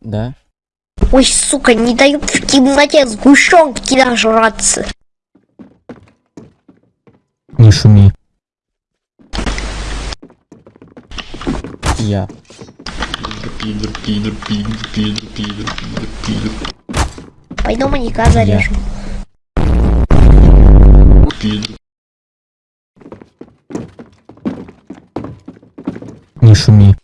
Да? Ой, сука, не дают в темноте сгущенки нажраться. Не шуми. Я. Пидор, пидор, пидор, пидор, пидор, пидор, пидор, Пойду маньяка зарежу. пидор. Не шуми.